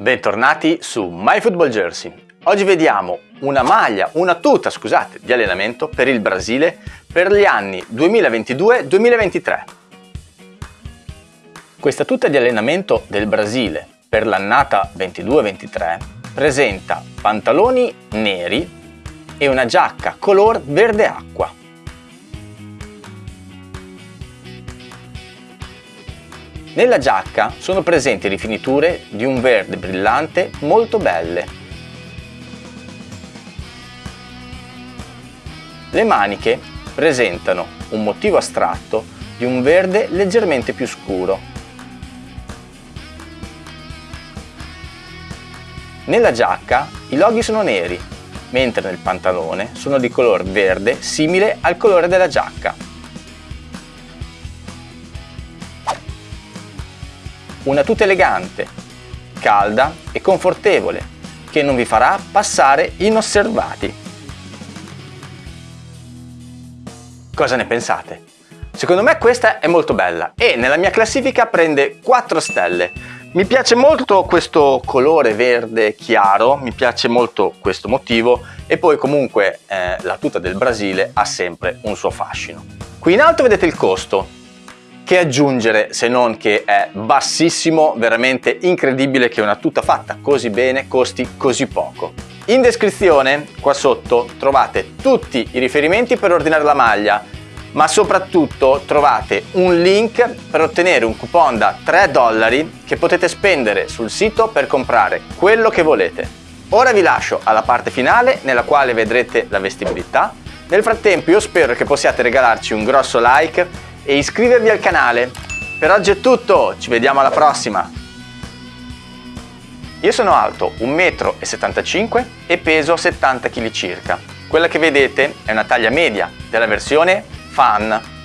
Bentornati su MyFootballJersey. Oggi vediamo una maglia, una tuta, scusate, di allenamento per il Brasile per gli anni 2022-2023. Questa tuta di allenamento del Brasile per l'annata 22-23 presenta pantaloni neri e una giacca color verde acqua. Nella giacca sono presenti rifiniture di un verde brillante molto belle. Le maniche presentano un motivo astratto di un verde leggermente più scuro. Nella giacca i loghi sono neri, mentre nel pantalone sono di color verde simile al colore della giacca. Una tuta elegante, calda e confortevole, che non vi farà passare inosservati. Cosa ne pensate? Secondo me questa è molto bella e nella mia classifica prende 4 stelle. Mi piace molto questo colore verde chiaro, mi piace molto questo motivo e poi comunque eh, la tuta del Brasile ha sempre un suo fascino. Qui in alto vedete il costo, che aggiungere se non che è bassissimo, veramente incredibile che una tuta fatta così bene costi così poco. In descrizione, qua sotto, trovate tutti i riferimenti per ordinare la maglia, ma soprattutto trovate un link per ottenere un coupon da 3 dollari che potete spendere sul sito per comprare quello che volete. Ora vi lascio alla parte finale nella quale vedrete la vestibilità. Nel frattempo io spero che possiate regalarci un grosso like e iscrivervi al canale. Per oggi è tutto, ci vediamo alla prossima! Io sono alto 1,75 m e peso 70 kg circa. Quella che vedete è una taglia media della versione Fan